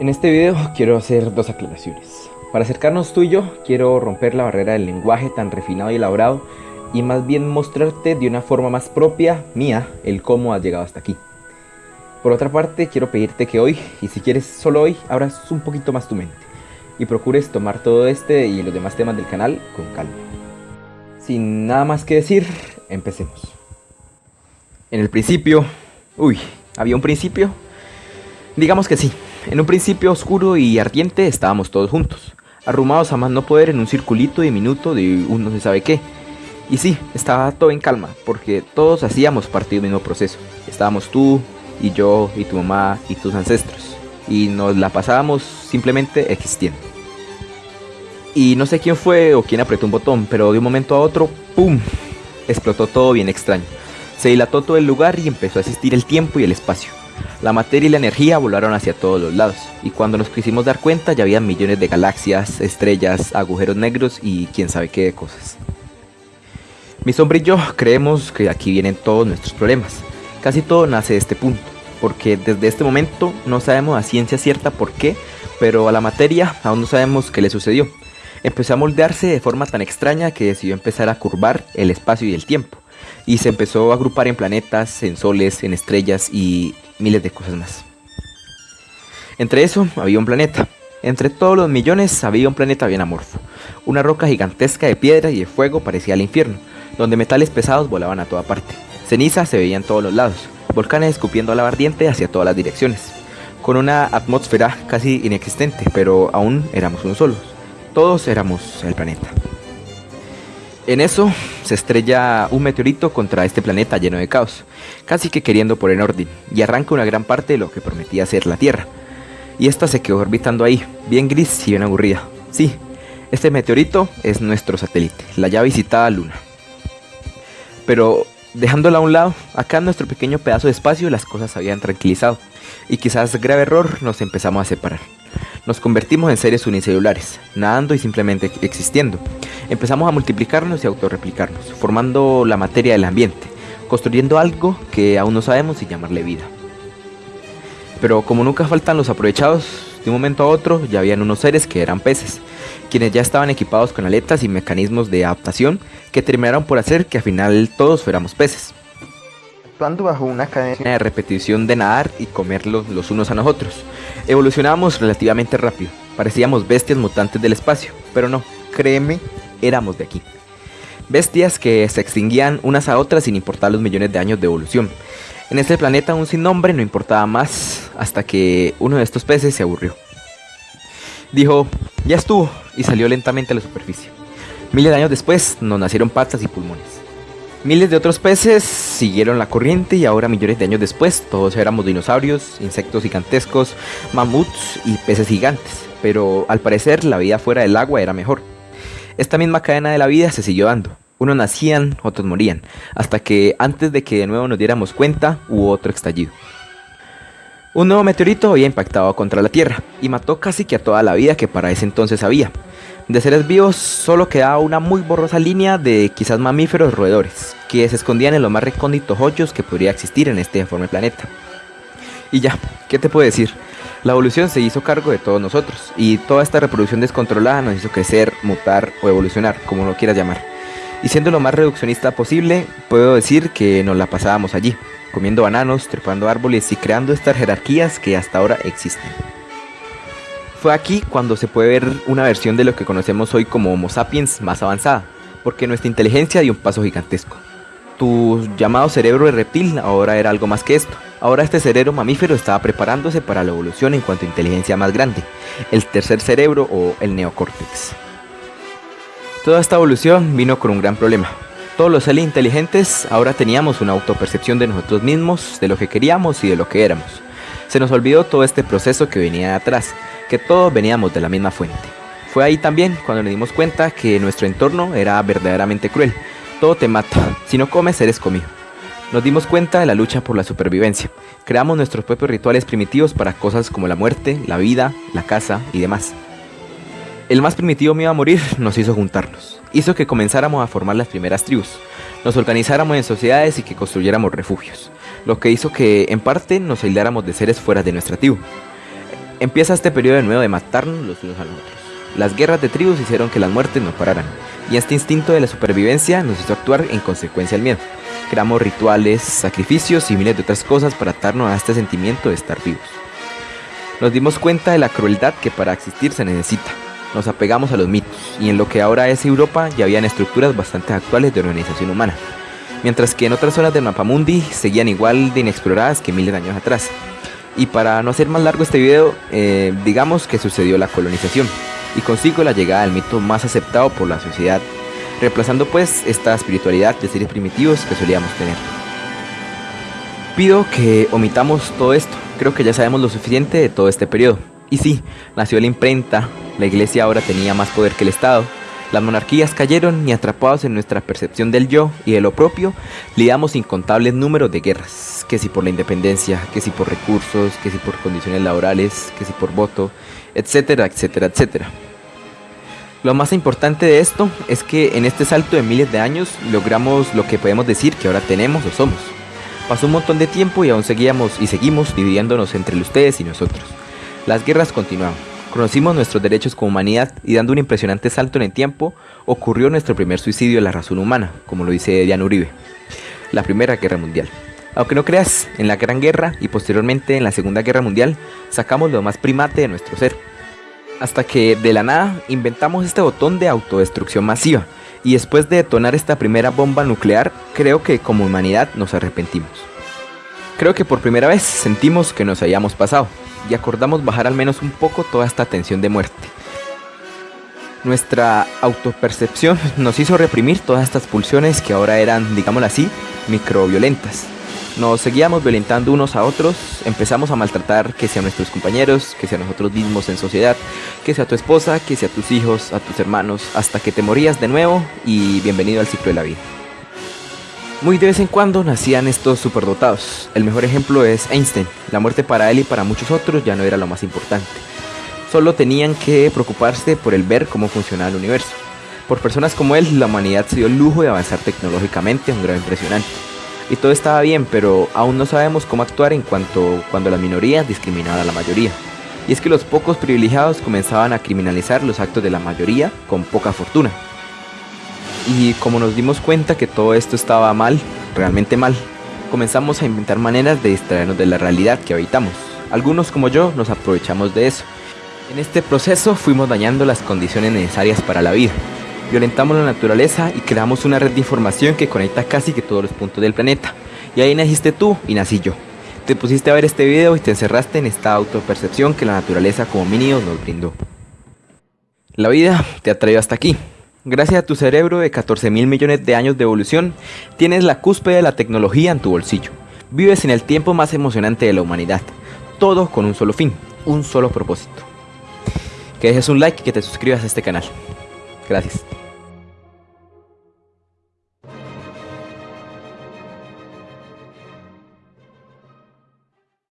En este video quiero hacer dos aclaraciones. Para acercarnos tú y yo, quiero romper la barrera del lenguaje tan refinado y elaborado y más bien mostrarte de una forma más propia, mía, el cómo has llegado hasta aquí. Por otra parte, quiero pedirte que hoy, y si quieres solo hoy, abras un poquito más tu mente y procures tomar todo este y los demás temas del canal con calma. Sin nada más que decir, empecemos. En el principio, uy, ¿había un principio? Digamos que sí, en un principio oscuro y ardiente estábamos todos juntos, arrumados a más no poder en un circulito diminuto de un no se sabe qué. Y sí, estaba todo en calma, porque todos hacíamos parte del mismo proceso. Estábamos tú, y yo, y tu mamá, y tus ancestros. Y nos la pasábamos simplemente existiendo. Y no sé quién fue o quién apretó un botón, pero de un momento a otro, ¡pum! Explotó todo bien extraño. Se dilató todo el lugar y empezó a existir el tiempo y el espacio. La materia y la energía volaron hacia todos los lados, y cuando nos quisimos dar cuenta ya había millones de galaxias, estrellas, agujeros negros y quién sabe qué de cosas. Mi sombra y yo creemos que aquí vienen todos nuestros problemas. Casi todo nace de este punto, porque desde este momento no sabemos a ciencia cierta por qué, pero a la materia aún no sabemos qué le sucedió. Empezó a moldearse de forma tan extraña que decidió empezar a curvar el espacio y el tiempo, y se empezó a agrupar en planetas, en soles, en estrellas y miles de cosas más. Entre eso había un planeta. Entre todos los millones había un planeta bien amorfo. Una roca gigantesca de piedra y de fuego parecía el infierno, donde metales pesados volaban a toda parte. Ceniza se veía en todos los lados, volcanes escupiendo lava ardiente hacia todas las direcciones, con una atmósfera casi inexistente, pero aún éramos uno solos. Todos éramos el planeta. En eso se estrella un meteorito contra este planeta lleno de caos, casi que queriendo poner orden, y arranca una gran parte de lo que prometía ser la Tierra. Y esta se quedó orbitando ahí, bien gris y bien aburrida. Sí, este meteorito es nuestro satélite, la ya visitada Luna. Pero dejándola a un lado, acá en nuestro pequeño pedazo de espacio las cosas habían tranquilizado, y quizás grave error nos empezamos a separar. Nos convertimos en seres unicelulares, nadando y simplemente existiendo. Empezamos a multiplicarnos y autorreplicarnos, formando la materia del ambiente, construyendo algo que aún no sabemos si llamarle vida. Pero como nunca faltan los aprovechados, de un momento a otro ya habían unos seres que eran peces, quienes ya estaban equipados con aletas y mecanismos de adaptación que terminaron por hacer que al final todos fuéramos peces actuando bajo una cadena de repetición de nadar y comerlos los unos a nosotros. Evolucionábamos relativamente rápido, parecíamos bestias mutantes del espacio, pero no, créeme, éramos de aquí. Bestias que se extinguían unas a otras sin importar los millones de años de evolución. En este planeta aún sin nombre no importaba más hasta que uno de estos peces se aburrió. Dijo, ya estuvo, y salió lentamente a la superficie. Miles de años después nos nacieron patas y pulmones. Miles de otros peces siguieron la corriente y ahora millones de años después todos éramos dinosaurios, insectos gigantescos, mamuts y peces gigantes, pero al parecer la vida fuera del agua era mejor. Esta misma cadena de la vida se siguió dando. Unos nacían, otros morían, hasta que antes de que de nuevo nos diéramos cuenta hubo otro estallido. Un nuevo meteorito había impactado contra la Tierra y mató casi que a toda la vida que para ese entonces había. De seres vivos solo quedaba una muy borrosa línea de quizás mamíferos roedores, que se escondían en los más recónditos hoyos que podría existir en este deforme planeta. Y ya, ¿qué te puedo decir? La evolución se hizo cargo de todos nosotros, y toda esta reproducción descontrolada nos hizo crecer, mutar o evolucionar, como lo quieras llamar. Y siendo lo más reduccionista posible, puedo decir que nos la pasábamos allí, comiendo bananos, trepando árboles y creando estas jerarquías que hasta ahora existen. Fue aquí cuando se puede ver una versión de lo que conocemos hoy como Homo sapiens más avanzada, porque nuestra inteligencia dio un paso gigantesco. Tu llamado cerebro de reptil ahora era algo más que esto. Ahora este cerebro mamífero estaba preparándose para la evolución en cuanto a inteligencia más grande, el tercer cerebro o el neocórtex. Toda esta evolución vino con un gran problema. Todos los seres inteligentes ahora teníamos una autopercepción de nosotros mismos, de lo que queríamos y de lo que éramos. Se nos olvidó todo este proceso que venía de atrás, que todos veníamos de la misma fuente. Fue ahí también cuando nos dimos cuenta que nuestro entorno era verdaderamente cruel. Todo te mata, si no comes eres comido. Nos dimos cuenta de la lucha por la supervivencia. Creamos nuestros propios rituales primitivos para cosas como la muerte, la vida, la casa y demás. El más primitivo miedo a morir nos hizo juntarnos. Hizo que comenzáramos a formar las primeras tribus. Nos organizáramos en sociedades y que construyéramos refugios. Lo que hizo que, en parte, nos aisláramos de seres fuera de nuestra tribu. Empieza este periodo de nuevo de matarnos los unos a los otros. Las guerras de tribus hicieron que las muertes no pararan, y este instinto de la supervivencia nos hizo actuar en consecuencia al miedo. Creamos rituales, sacrificios y miles de otras cosas para atarnos a este sentimiento de estar vivos. Nos dimos cuenta de la crueldad que para existir se necesita. Nos apegamos a los mitos, y en lo que ahora es Europa ya habían estructuras bastante actuales de organización humana, mientras que en otras zonas del mapamundi seguían igual de inexploradas que miles de años atrás. Y para no hacer más largo este video, eh, digamos que sucedió la colonización, y consigo la llegada del mito más aceptado por la sociedad, reemplazando pues esta espiritualidad de seres primitivos que solíamos tener. Pido que omitamos todo esto, creo que ya sabemos lo suficiente de todo este periodo. Y sí, nació la imprenta, la iglesia ahora tenía más poder que el Estado, las monarquías cayeron y atrapados en nuestra percepción del yo y de lo propio, lidiamos incontables números de guerras, que si por la independencia, que si por recursos, que si por condiciones laborales, que si por voto, etcétera, etcétera, etcétera. Lo más importante de esto es que en este salto de miles de años logramos lo que podemos decir que ahora tenemos o somos. Pasó un montón de tiempo y aún seguíamos y seguimos dividiéndonos entre ustedes y nosotros. Las guerras continuaban. Conocimos nuestros derechos como humanidad y dando un impresionante salto en el tiempo, ocurrió nuestro primer suicidio de la razón humana, como lo dice Diana Uribe, la Primera Guerra Mundial. Aunque no creas, en la Gran Guerra y posteriormente en la Segunda Guerra Mundial sacamos lo más primate de nuestro ser. Hasta que de la nada inventamos este botón de autodestrucción masiva y después de detonar esta primera bomba nuclear creo que como humanidad nos arrepentimos. Creo que por primera vez sentimos que nos hayamos pasado y acordamos bajar al menos un poco toda esta tensión de muerte. Nuestra autopercepción nos hizo reprimir todas estas pulsiones que ahora eran, digámoslo así, microviolentas nos seguíamos violentando unos a otros, empezamos a maltratar que sea nuestros compañeros, que sea nosotros mismos en sociedad, que sea tu esposa, que sea tus hijos, a tus hermanos, hasta que te morías de nuevo y bienvenido al ciclo de la vida. Muy de vez en cuando nacían estos superdotados. El mejor ejemplo es Einstein. La muerte para él y para muchos otros ya no era lo más importante. Solo tenían que preocuparse por el ver cómo funcionaba el universo. Por personas como él, la humanidad se dio el lujo de avanzar tecnológicamente a un grado impresionante y todo estaba bien, pero aún no sabemos cómo actuar en cuanto cuando la minoría discriminaba a la mayoría. Y es que los pocos privilegiados comenzaban a criminalizar los actos de la mayoría con poca fortuna. Y como nos dimos cuenta que todo esto estaba mal, realmente mal, comenzamos a inventar maneras de distraernos de la realidad que habitamos. Algunos como yo nos aprovechamos de eso. En este proceso fuimos dañando las condiciones necesarias para la vida violentamos la naturaleza y creamos una red de información que conecta casi que todos los puntos del planeta. Y ahí naciste tú y nací yo. Te pusiste a ver este video y te encerraste en esta autopercepción que la naturaleza como mínimo nos brindó. La vida te ha traído hasta aquí. Gracias a tu cerebro de 14 mil millones de años de evolución, tienes la cúspide de la tecnología en tu bolsillo. Vives en el tiempo más emocionante de la humanidad. Todo con un solo fin, un solo propósito. Que dejes un like y que te suscribas a este canal. Gracias.